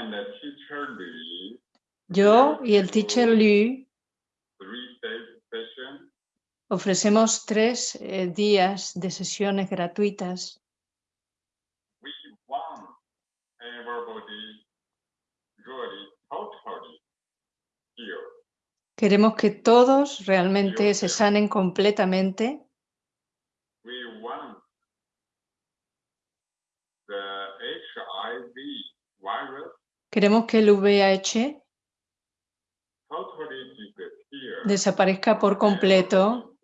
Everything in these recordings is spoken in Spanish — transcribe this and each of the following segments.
and the teacher Lee, Yo y el teacher Liu three days session ofrecemos tres eh, días de sesiones gratuitas. we want everybody really totally healed. Queremos que todos realmente se sanen completamente. We want the HIV virus Queremos que el VIH desaparezca por completo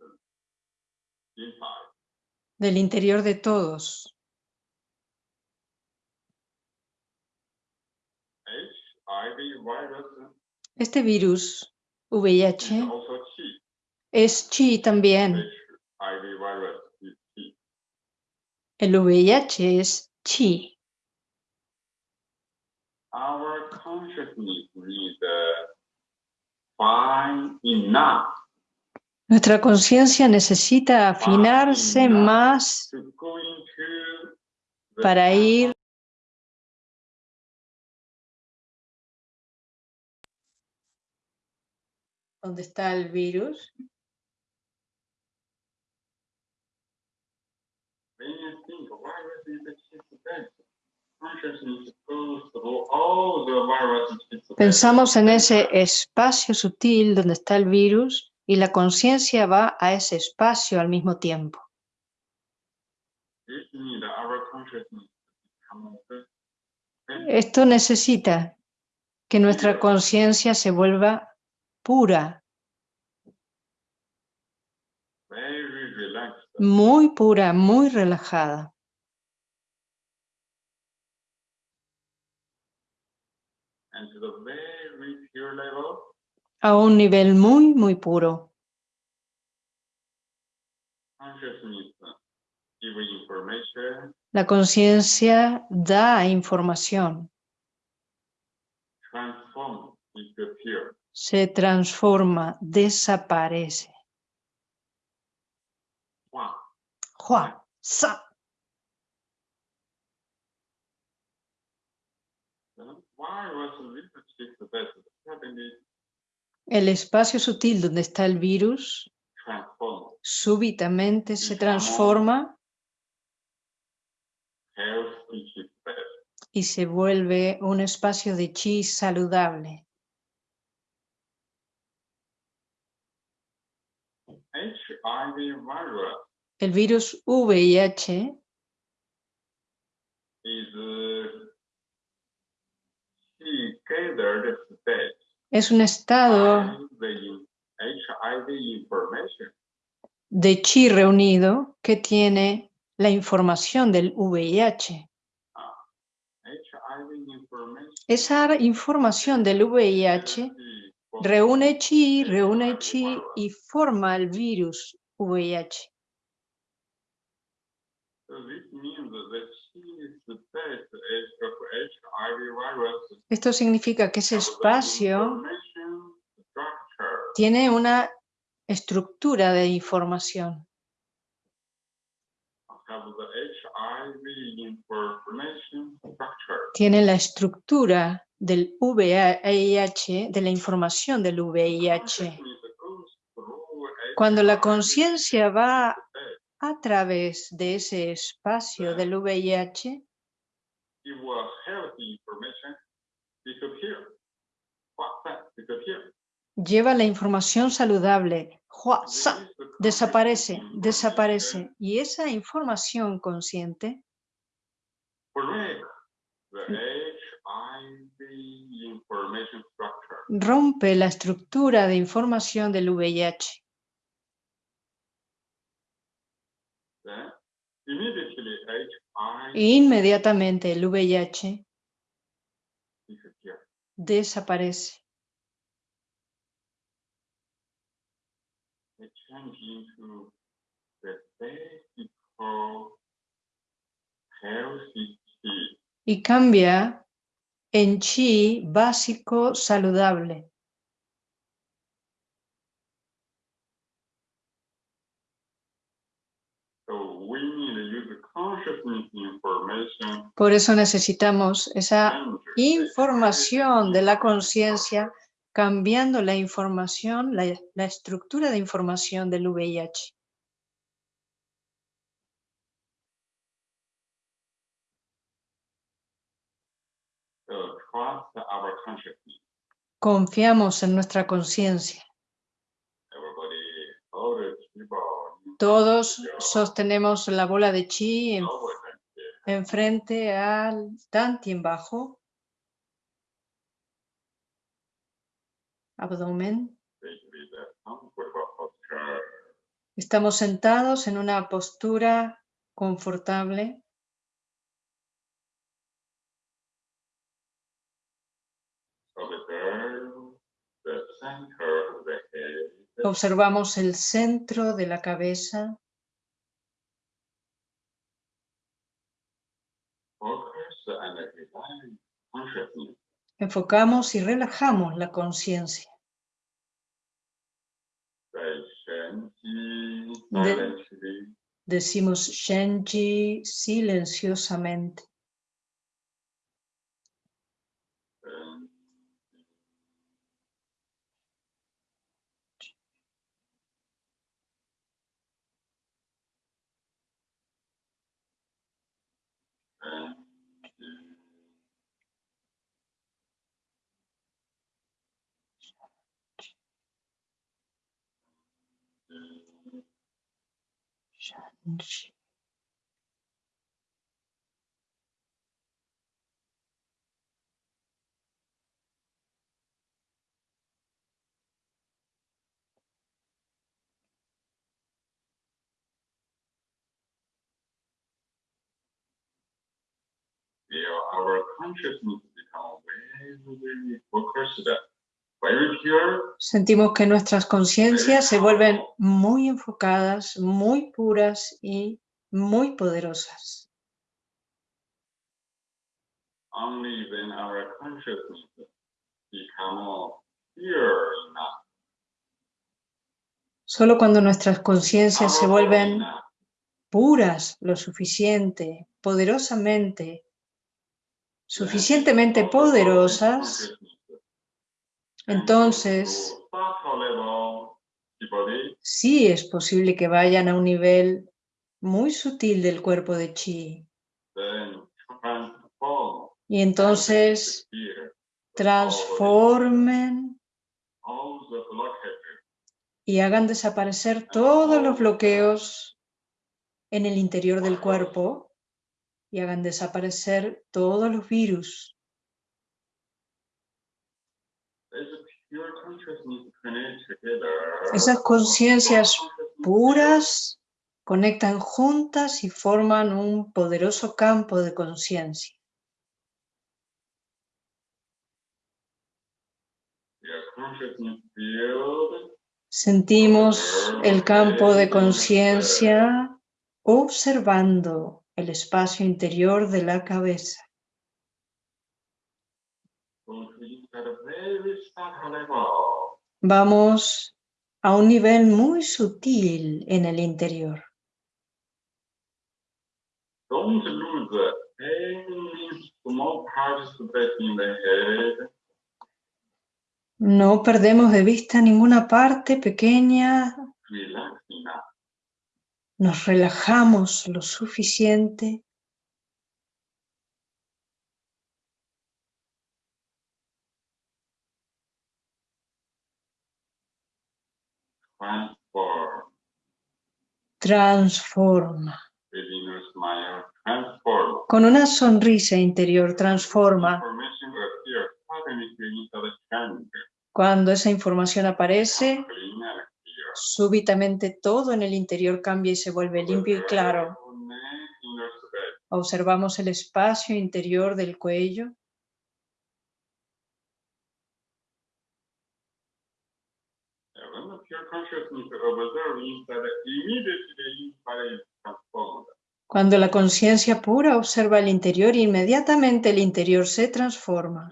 del interior de todos. Este virus, VIH, es chi también. El VIH es chi. Our consciousness needs uh, fine enough. Nuestra conciencia necesita afinarse más para ir donde está el virus. Pensamos en ese espacio sutil donde está el virus y la conciencia va a ese espacio al mismo tiempo. Esto necesita que nuestra conciencia se vuelva pura, muy pura, muy relajada. and to the very pure level, a un nivel muy, muy puro. information, La conciencia da información, se transforma, desaparece. Hua, sa. Why was El espacio sutil donde está el virus súbitamente se transforma y se vuelve un espacio de chi saludable. El virus VIH is uh, he gathered state es un estado de chi reunido que tiene la información del VIH. Esa información del VIH reúne chi, reúne chi y forma el virus VIH. Esto significa que ese espacio tiene una estructura de información. Tiene la estructura del VIH, de la información del VIH. Cuando la conciencia va a través de ese espacio del VIH, lleva la información saludable, desaparece, desaparece. Y esa información consciente rompe la estructura de información del VIH. Then immediately HIV E inmediatamente el VIH. Desaparece. Y cambia en chi básico saludable. So we need to use the consciousness information Por eso necesitamos esa información de la conciencia cambiando la información, la, estructura de información del VIH. Confiamos en nuestra conciencia. Todos sostenemos la bola de chi en-. Enfrente al Dantien bajo, abdomen. Estamos sentados en una postura confortable. Observamos el centro de la cabeza. Focus and relax consciousness. Enfocamos y relajamos la conciencia. De-. Decimos Shenji silenciosamente. Feel our consciousness become very, very focused, Sentimos que nuestras conciencias se vuelven muy enfocadas, muy puras y muy poderosas. Solo cuando nuestras conciencias se vuelven puras lo suficiente, poderosamente, suficientemente poderosas, entonces sí es posible que vayan a un nivel muy sutil del cuerpo de chi y entonces transformen y hagan desaparecer todos los bloqueos en el interior del cuerpo y hagan desaparecer todos los virus. As a pure consciousness connect together. Esas conciencias puras conectan juntas y forman un poderoso campo de conciencia. Sentimos el campo de conciencia observando el espacio interior de la cabeza. goes at a very subtle level. Vamos a un nivel muy sutil en el interior. No perdemos de vista ninguna parte pequeña, nos relajamos lo suficiente Transform. transforma. Con una sonrisa interior transforma. Cuando esa información aparece, súbitamente todo en el interior cambia y se vuelve limpio y claro. Observamos el espacio interior del cuello. When the pure consciousness observes inside, immediately inside is transformed. Cuando la conciencia pura observa el interior, inmediatamente el interior se transforma,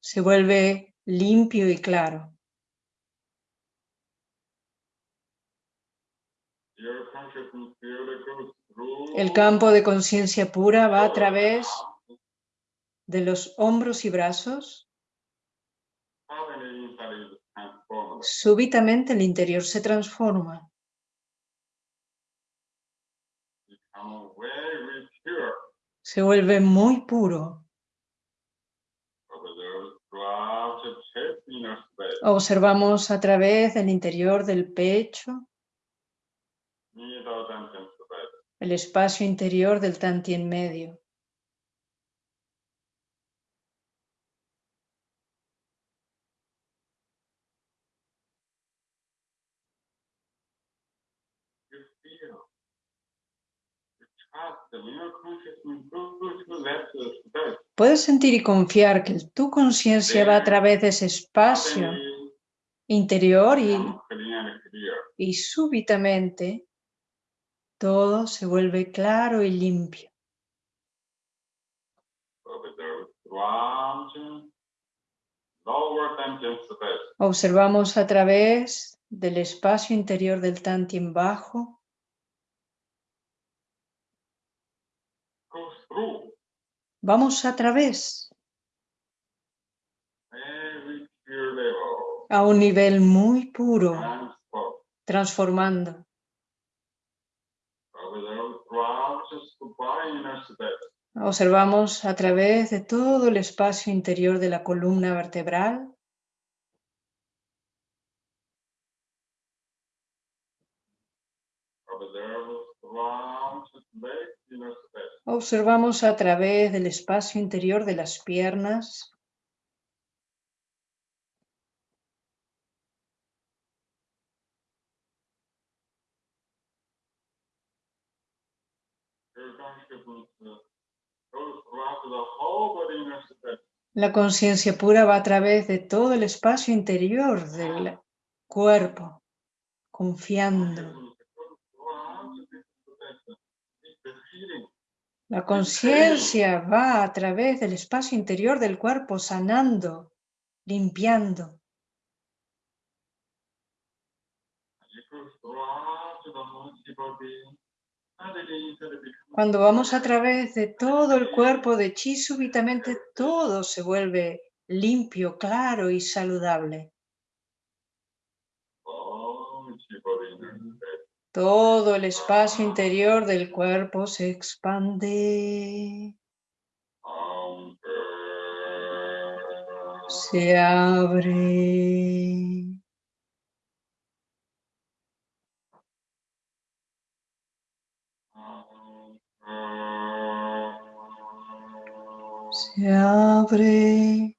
se vuelve limpio y claro. El campo de conciencia pura va a través de los hombros y brazos. Súbitamente el interior se transforma, se vuelve muy puro. Observamos a través del interior del pecho, el espacio interior del tantien medio. You feel. You trust the inner consciousness goes to that space. Puedes sentir y confiar que tu conciencia va a través de ese espacio interior y, y súbitamente todo se vuelve claro y limpio. Observamos. A través del espacio interior del tantien bajo, Goes through vamos a través a un nivel muy puro, Transform. transformando. Observamos a través de todo el espacio interior de la columna vertebral, observamos a través del espacio interior de las piernas, la conciencia pura va a través de todo el espacio interior del cuerpo, confiando. La conciencia va a través del espacio interior del cuerpo, sanando, limpiando. Cuando vamos a través de todo el cuerpo de chi, súbitamente todo se vuelve limpio, claro y saludable. Todo el espacio interior del cuerpo se expande, se abre. Se abre.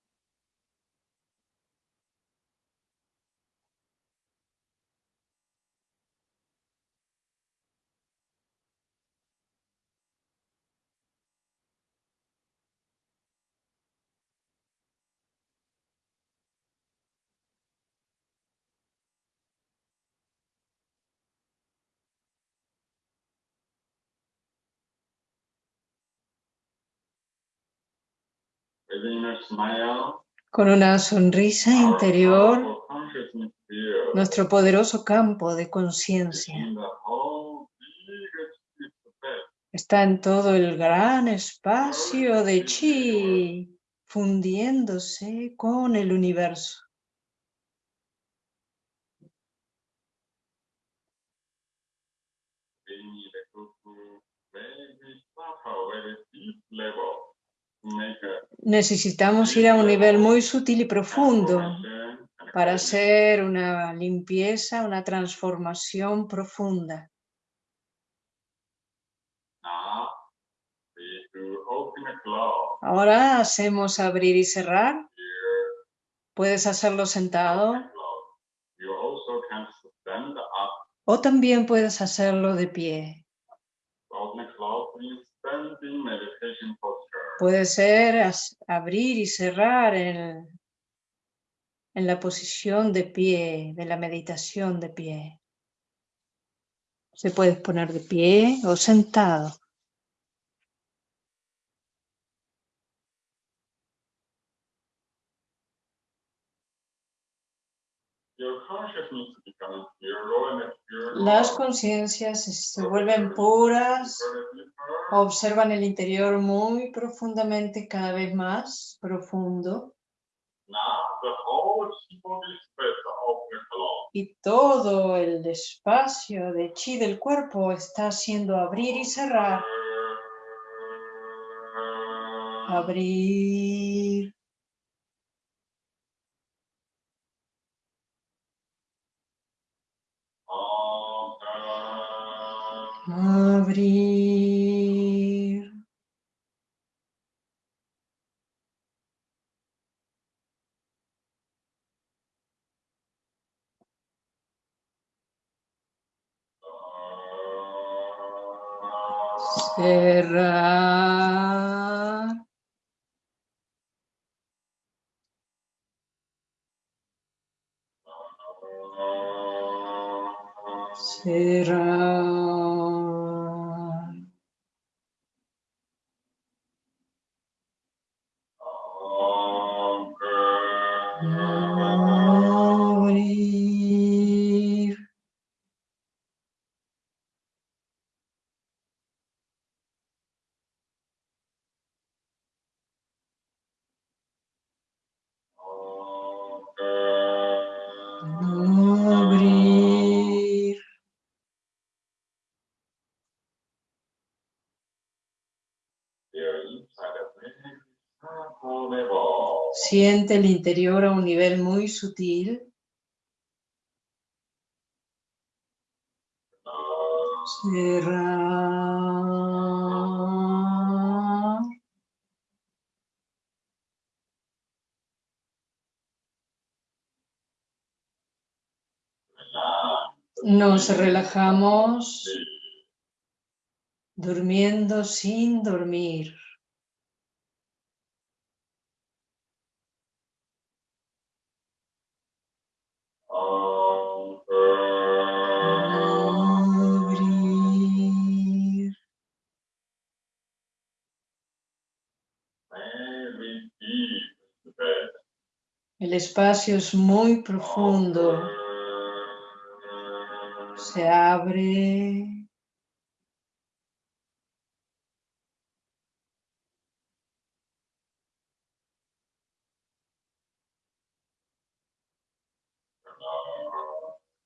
Con una sonrisa interior, nuestro poderoso campo de conciencia está en todo el gran espacio de chi, fundiéndose con el universo. Level Necesitamos ir a un nivel muy sutil y profundo para hacer una limpieza, una transformación profunda. Ahora hacemos abrir y cerrar. Puedes hacerlo sentado o también puedes hacerlo de pie. Puede ser abrir y cerrar en, en la posición de pie, de la meditación de pie. Se puede poner de pie o sentado. Las conciencias se vuelven puras, observan el interior muy profundamente, cada vez más profundo. Y todo el espacio de chi del cuerpo está haciendo abrir y cerrar, abrir, abrir. Cerrar. Cerrar. Siente el interior a un nivel muy sutil. Nos relajamos durmiendo sin dormir. Abrir. El espacio es muy profundo. Se abre.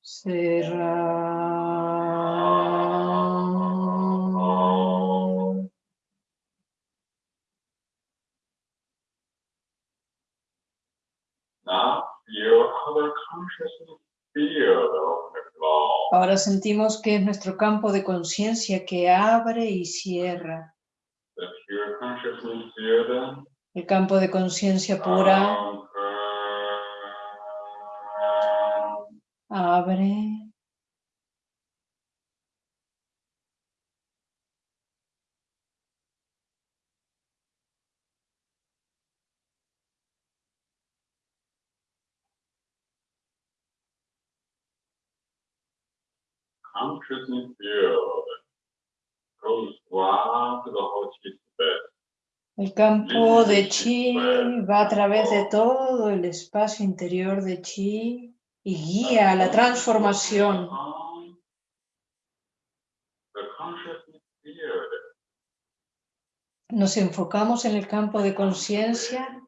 Cerrar. Now your other consciousness field of the cloud. Ahora sentimos que es nuestro campo de conciencia que abre y cierra. El campo de conciencia pura abre. Consciousness field goes round the whole space. El campo de chi va a través de todo el espacio interior de chi y guía a la transformación. Consciousness field Nos enfocamos en el campo de conciencia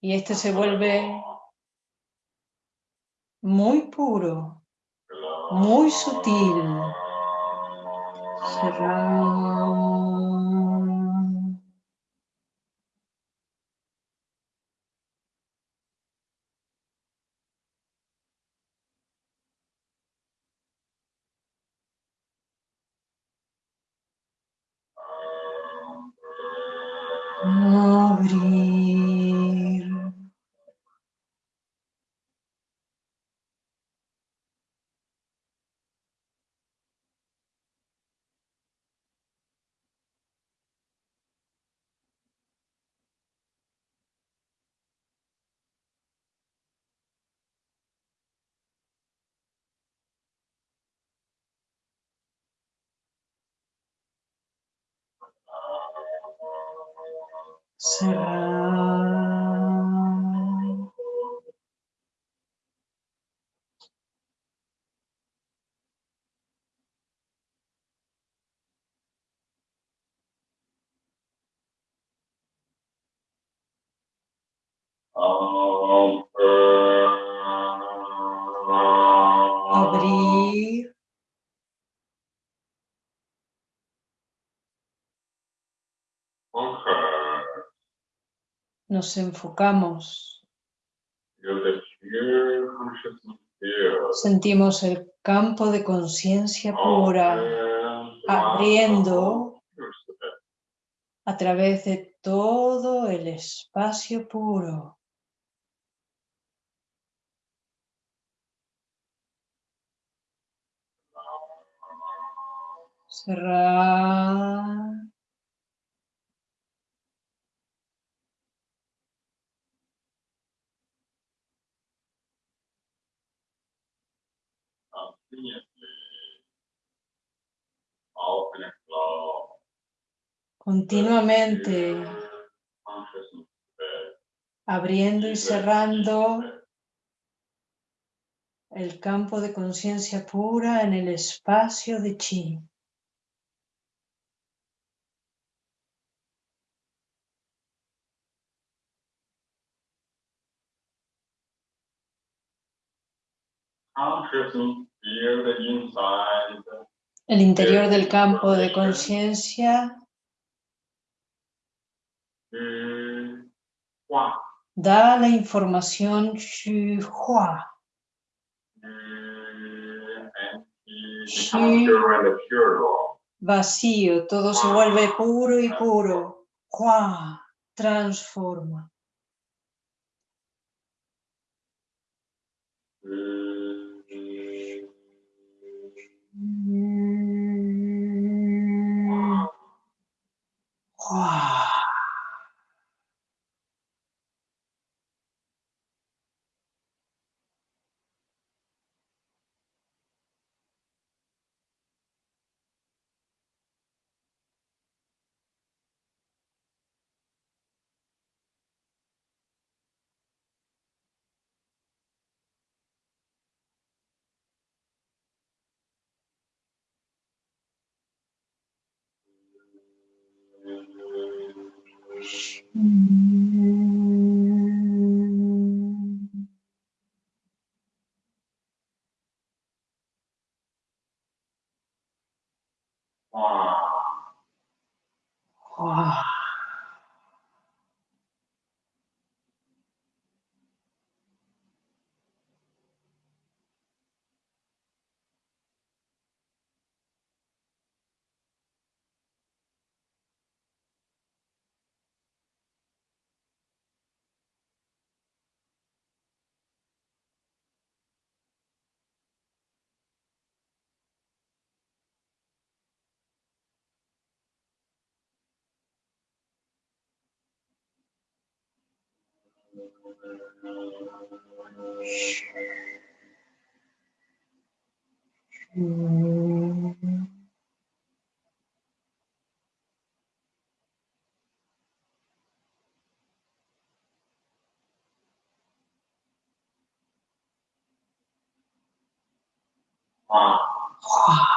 y este se vuelve muy puro, muy sutil. Cerramos. Abrir. Salam. Um, uh... nos enfocamos, sentimos el campo de conciencia pura abriendo a través de todo el espacio puro. Cerrar. Continuamente abriendo y cerrando el campo de conciencia pura en el espacio de chi. El interior del campo de conciencia da la información Xu Hua. Vacío, todo se vuelve puro y puro. Hua transforma. Hua. Hua. Hua.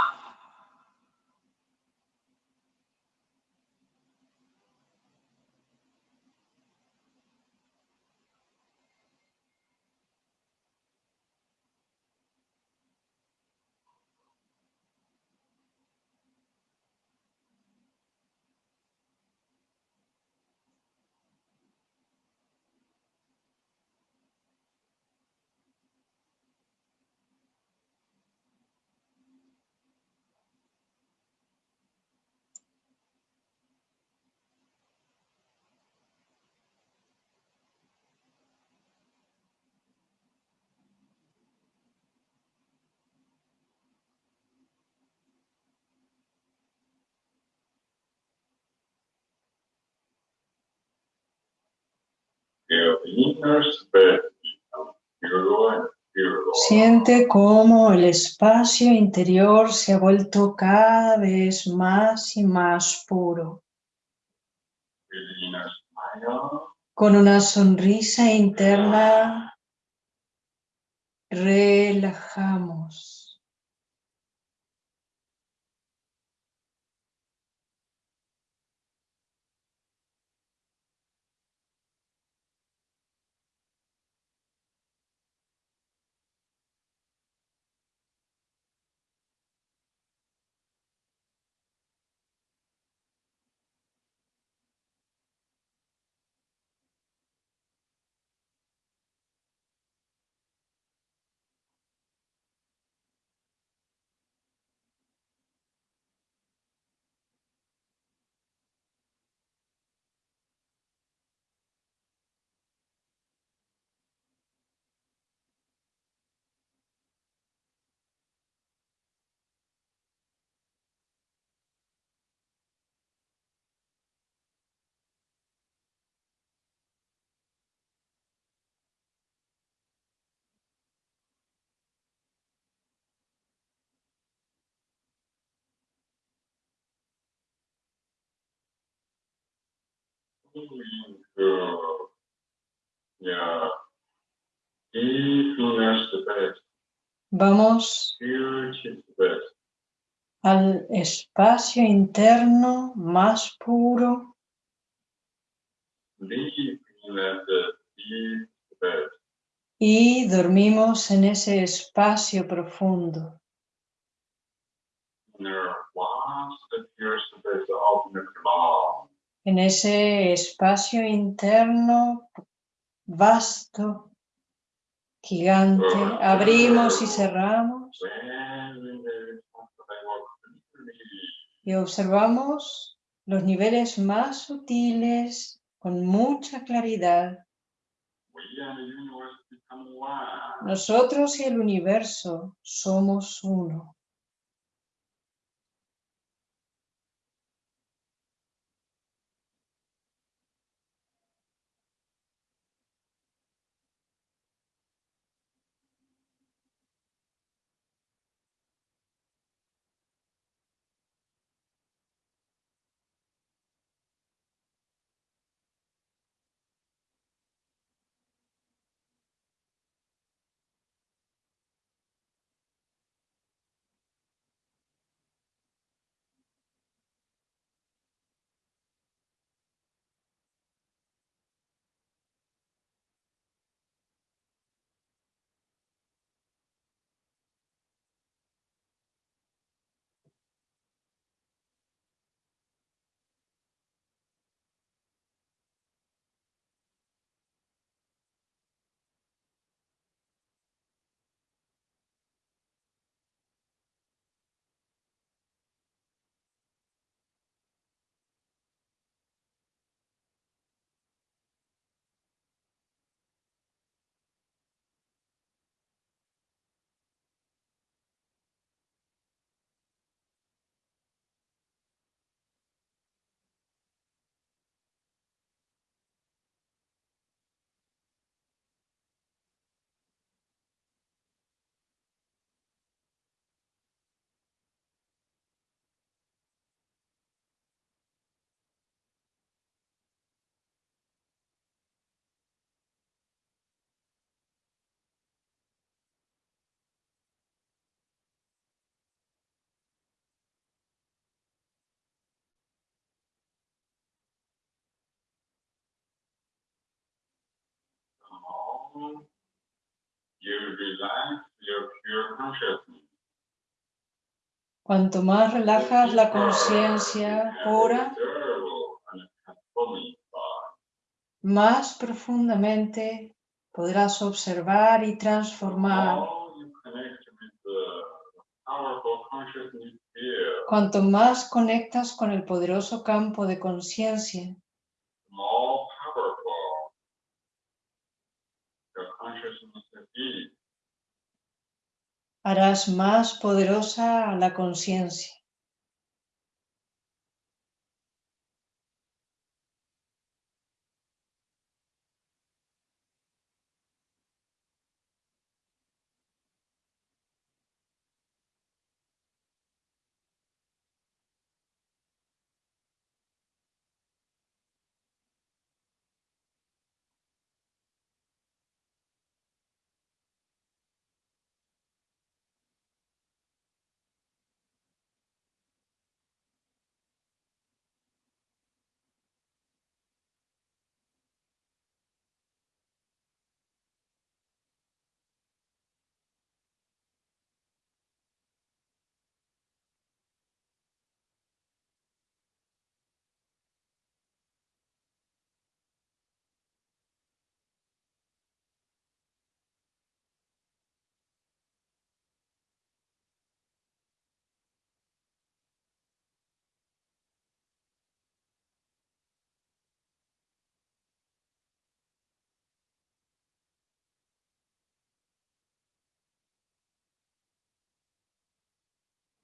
Siente cómo el espacio interior se ha vuelto cada vez más y más puro. Con una sonrisa interna, relajamos. Vamos al espacio interno más puro, y dormimos en ese espacio profundo. En ese espacio interno vasto, gigante, abrimos y cerramos y observamos los niveles más sutiles con mucha claridad. Nosotros y el universo somos uno. Cuanto más relajas la conciencia pura, más profundamente podrás observar y transformar. Cuanto más conectas con el poderoso campo de conciencia, harás más poderosa la conciencia.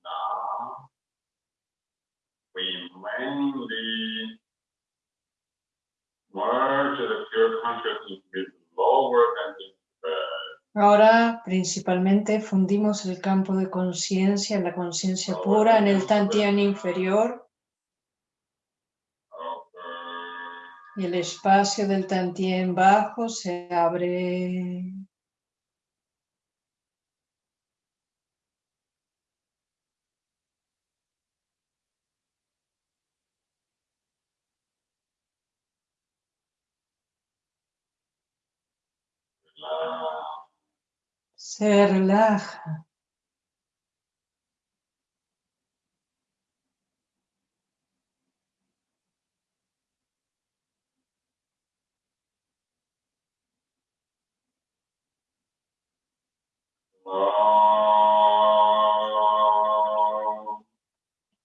Now, we mainly merge the pure consciousness with lower energy spread. Ahora principalmente fundimos el campo de conciencia, la conciencia pura en el Tantien inferior Y el espacio del tantien bajo se abre. Se relaja.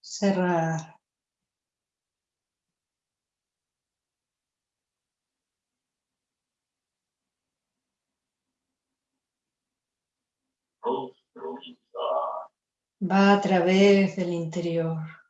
Cerrar. Va a través del interior.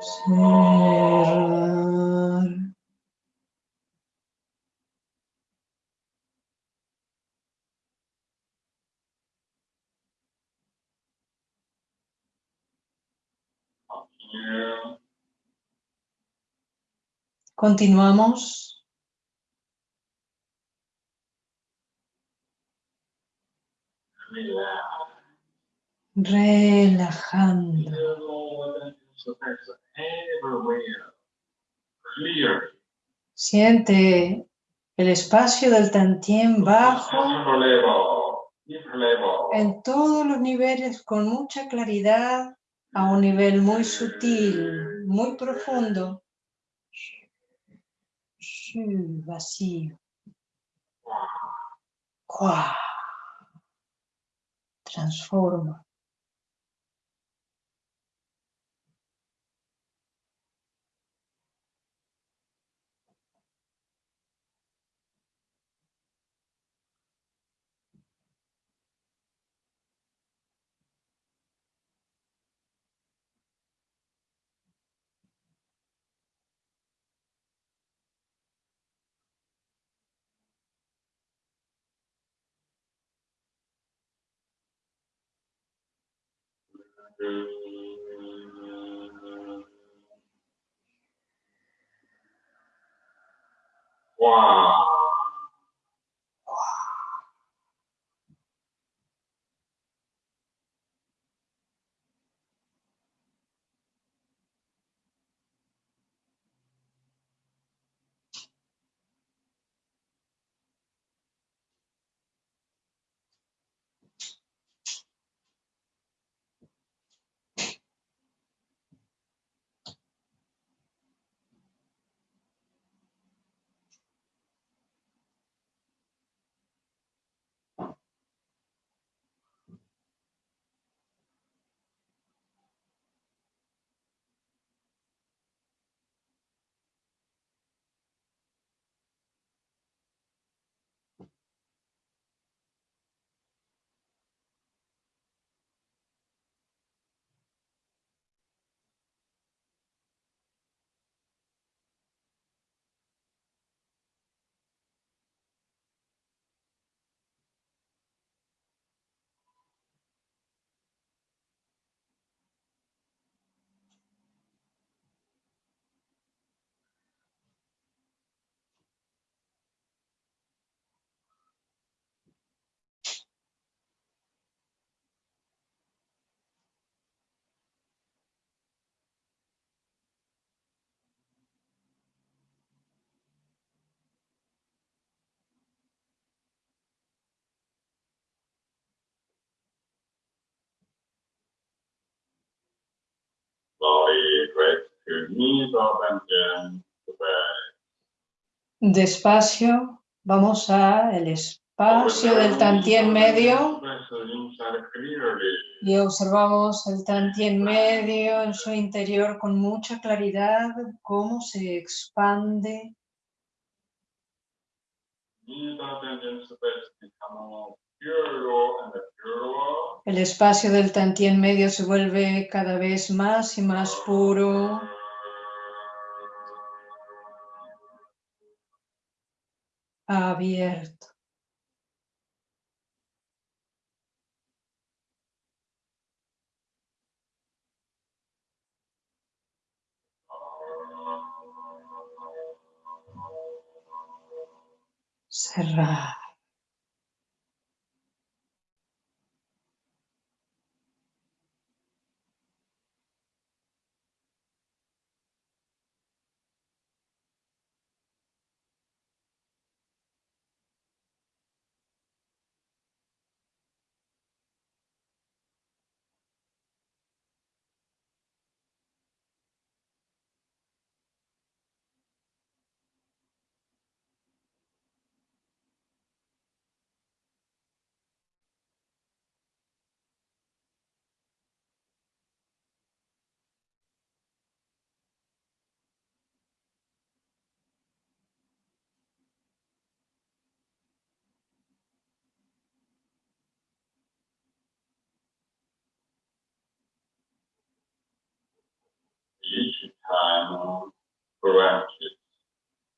Cerrar. Continuamos. Relajando. Siente el espacio del tantien bajo en todos los niveles con mucha claridad a un nivel muy sutil, muy profundo. Vacío. Transforma. Wow. Despacio, vamos a espacio del tantien medio y observamos el tantien medio en su interior con mucha claridad, cómo se expande. El espacio del tantien medio se vuelve cada vez más y más puro. Abierto.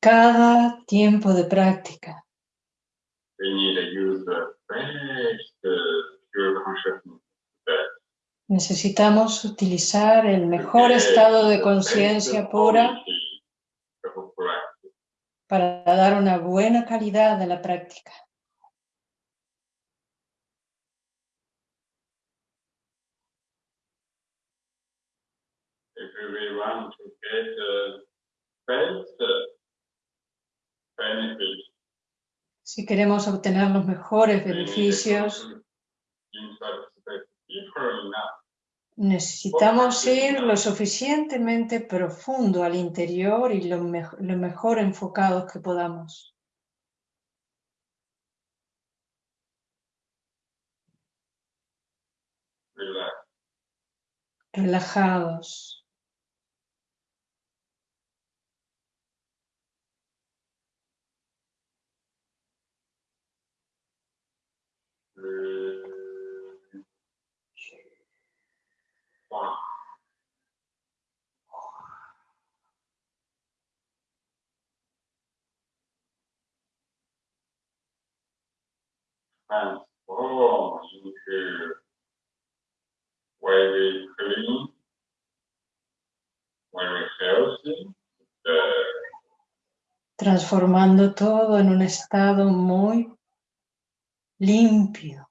Cada tiempo de práctica. Necesitamos utilizar el mejor estado de conciencia pura para dar una buena calidad a la práctica. Si queremos obtener los mejores beneficios, necesitamos ir lo suficientemente profundo al interior y lo, lo mejor enfocados que podamos. Relajados. Transformando todo en un estado muy limpio,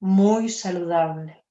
muy saludable.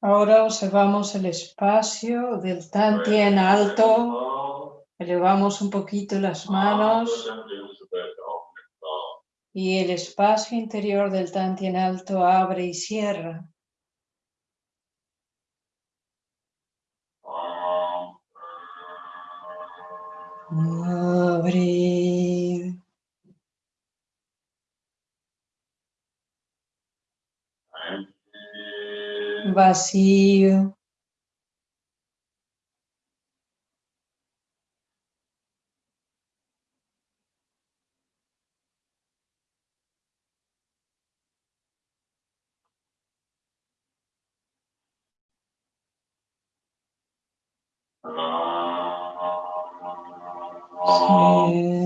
Ahora observamos el espacio del Tantien alto, elevamos un poquito las manos. y el espacio interior del Tantien alto abre y cierra. Abre. Vacío. Cerrar.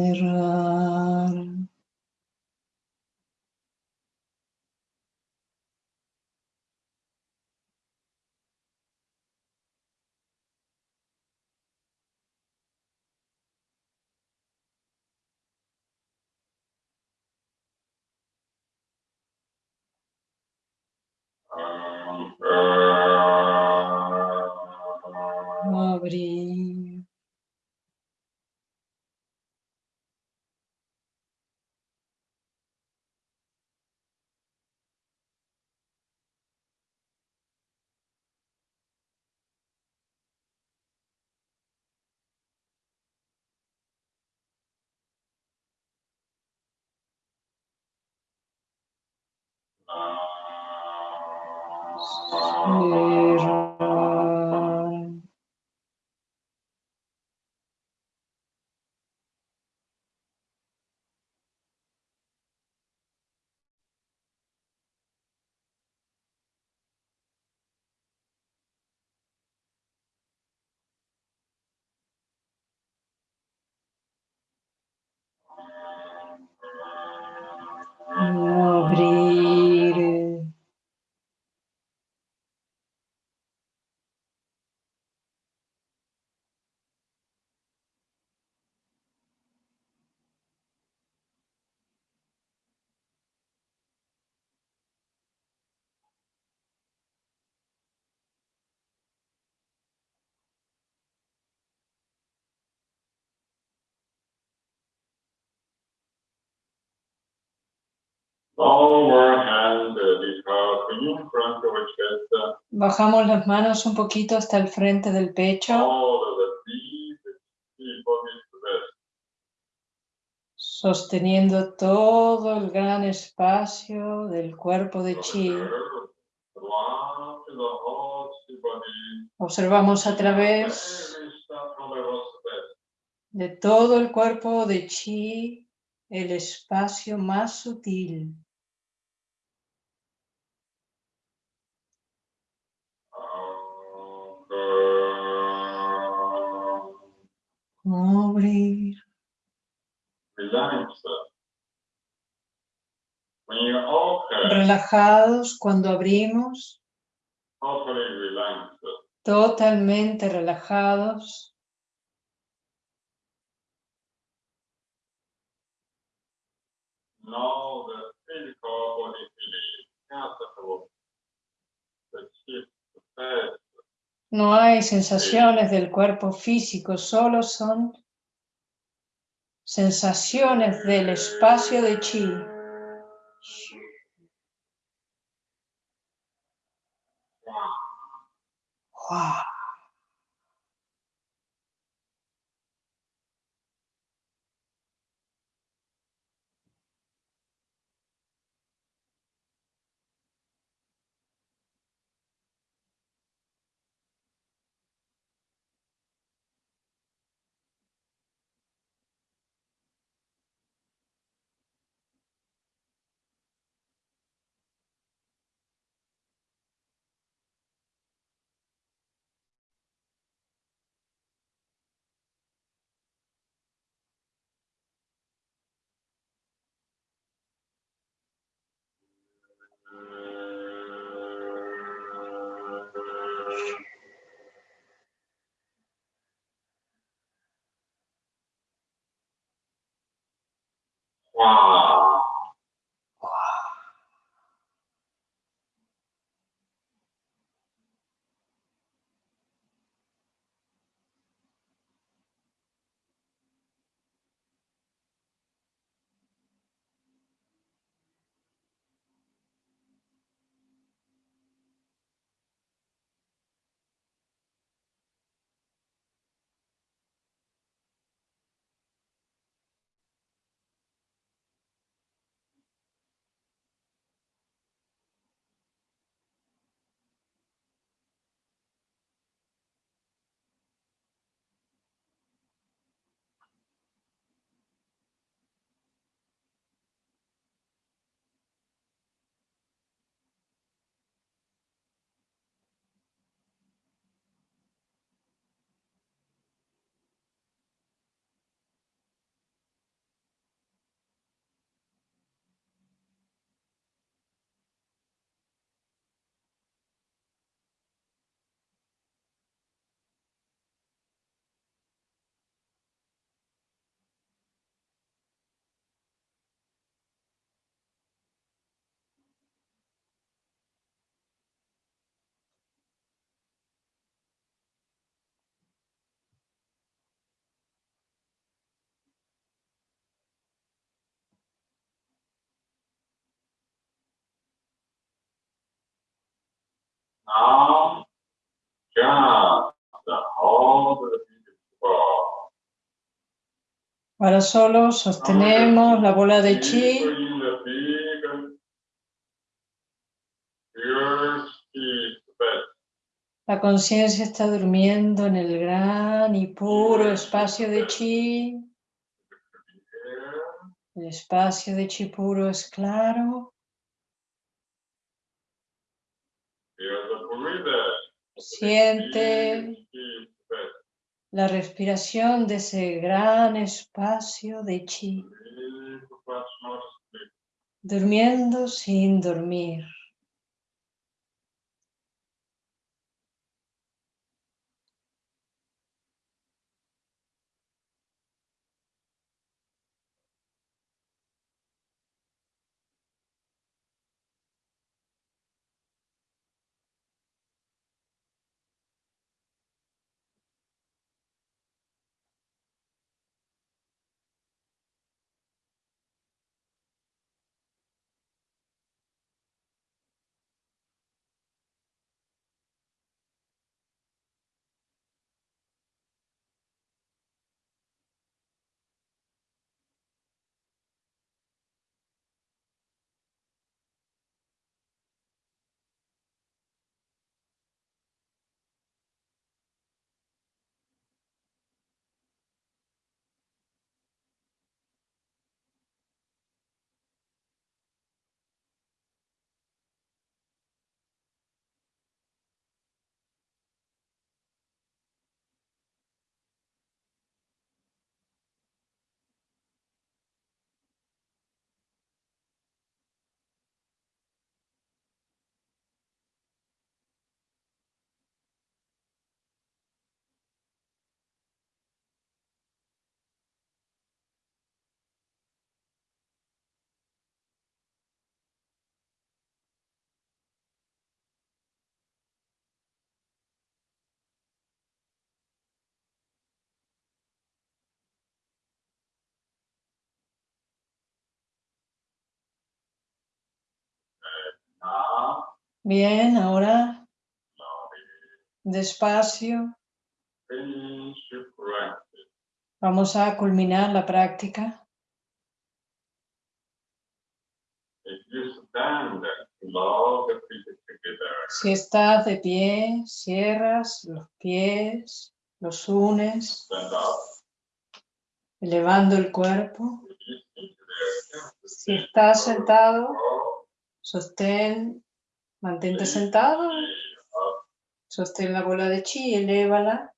Cerrar. Bajamos las manos un poquito hasta el frente del pecho, sosteniendo todo el gran espacio del cuerpo de chi. Observamos a través de todo el cuerpo de chi el espacio más sutil. Open, Relajados cuando abrimos, totalmente relajados. Now the physical body feeling. The shift, the No hay sensaciones del cuerpo físico, solo son sensaciones del espacio de chi. Now, Ahora solo sostenemos la bola de chi. La conciencia está durmiendo en el gran y puro espacio de chi. El espacio de chi puro es claro. Siente la respiración de ese gran espacio de chi, durmiendo sin dormir. Now, Bien, ahora despacio vamos a culminar la práctica. Si estás de pie, cierras los pies, los unes, elevando el cuerpo. Si estás sentado, sostén, mantente sentado, up, sostén la bola de chi, elévala.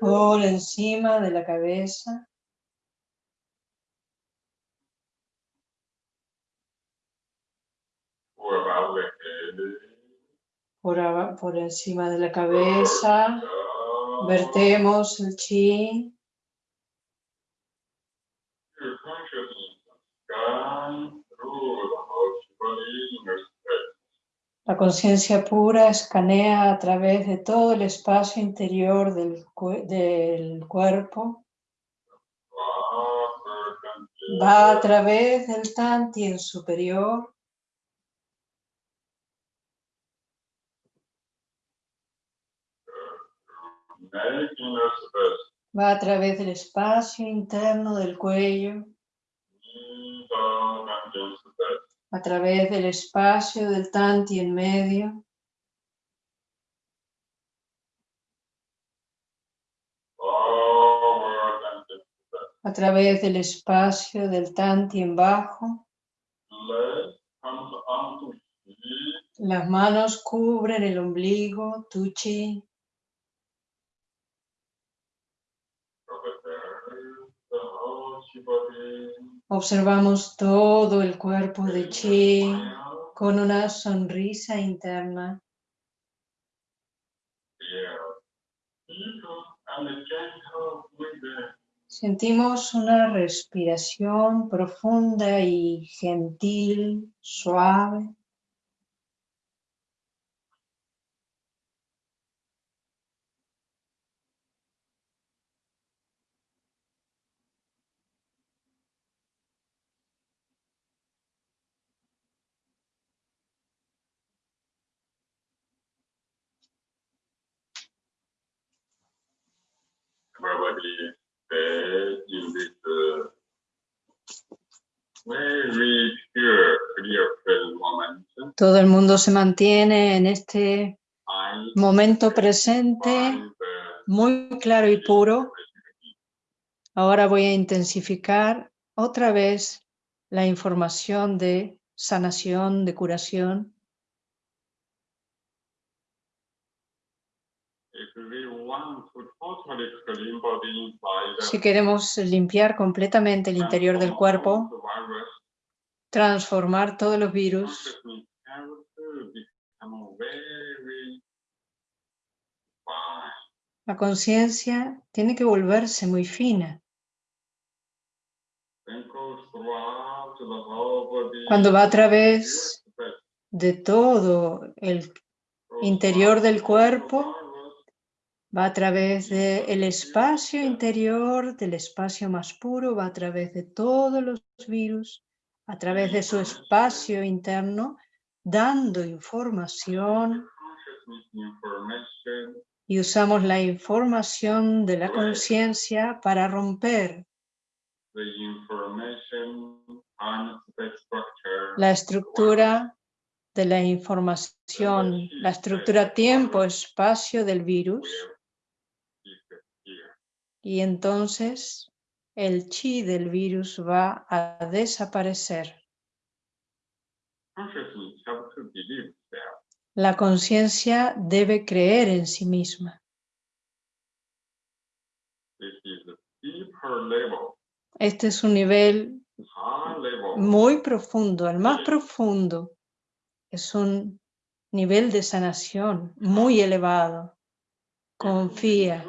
por encima de la cabeza. Por, encima de la cabeza, vertemos el chi, la conciencia pura escanea a través de todo el espacio interior del, del cuerpo, va a través del tantien superior, va a través del espacio interno del cuello, a través del espacio del medio, Forward conscious space. a través del espacio del bajo, comes onto hip. Las manos cubren el ombligo, tu chi. Observe the whole body. Observamos todo el cuerpo de chi con una sonrisa interna. Sentimos una respiración profunda y gentil, suave. Todo el mundo se mantiene en este momento presente muy claro y puro. Ahora voy a intensificar otra vez la información de sanación, de curación. Si queremos limpiar completamente el interior del cuerpo, transformar todos los virus, la conciencia tiene que volverse muy fina. Cuando va a través de todo el interior del cuerpo, va a través del espacio interior, del espacio más puro, va a través de todos los virus, a través de su espacio interno, dando información y usamos la información de la conciencia para romper la estructura de la información, la estructura tiempo-espacio del virus. Y entonces el chi del virus va a desaparecer. La conciencia debe creer en sí misma. Este es un nivel muy profundo, el más profundo. Es un nivel de sanación muy elevado. Confía.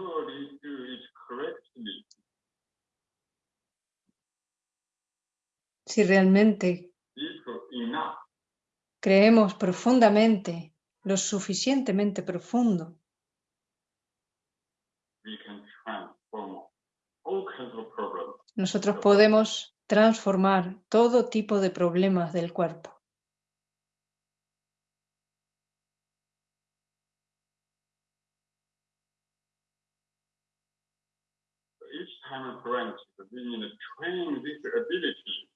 Si realmente creemos profundamente, lo suficientemente profundo, we can transform all kinds of problems. nosotros podemos transformar todo tipo de problemas del cuerpo. Each time we practice, we need to train this ability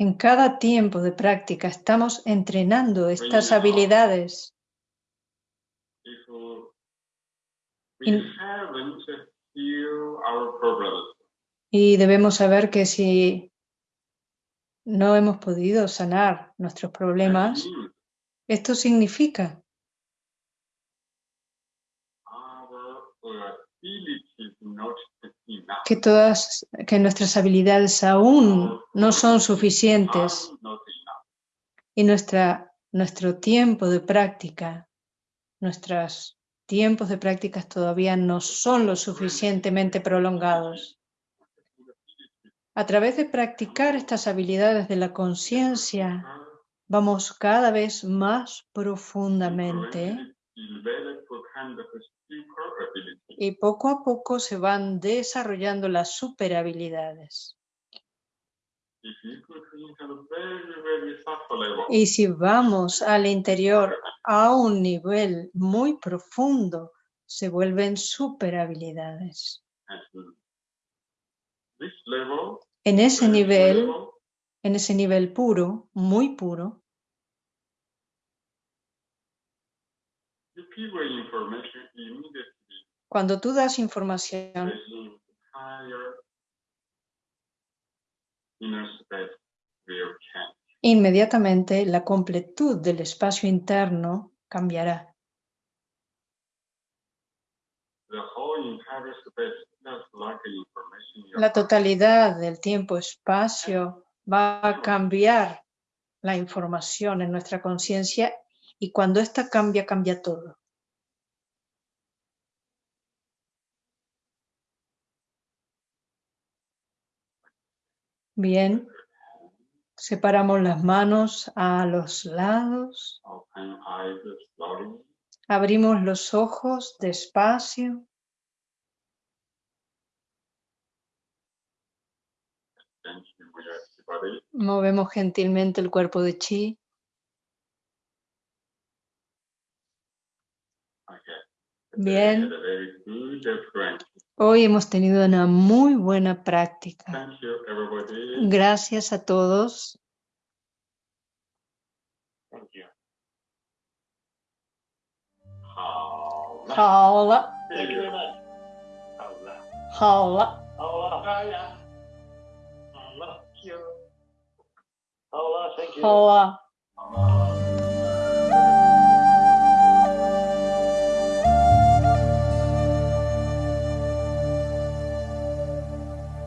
En cada tiempo de práctica estamos entrenando estas habilidades. Y debemos saber que si no hemos podido sanar nuestros problemas, esto significa que todas que nuestras habilidades aún no son suficientes y nuestra nuestro tiempo de práctica, nuestros tiempos de prácticas todavía no son lo suficientemente prolongados. A través de practicar estas habilidades de la conciencia, vamos cada vez más profundamente Y poco a poco se van desarrollando las superhabilidades. Y si vamos al interior a un nivel muy profundo, se vuelven superhabilidades. En ese nivel, en ese nivel puro, muy puro, cuando tú das información, change. inmediatamente la completud del espacio interno cambiará. La totalidad del tiempo-espacio va a cambiar la información en nuestra conciencia y cuando esta cambia, cambia todo. Bien, separamos las manos a los lados, abrimos los ojos despacio, movemos gentilmente el cuerpo de chi. Bien. Hoy hemos tenido una muy buena práctica. Thank you, everybody. Gracias a todos. Hola. Hola. Hola.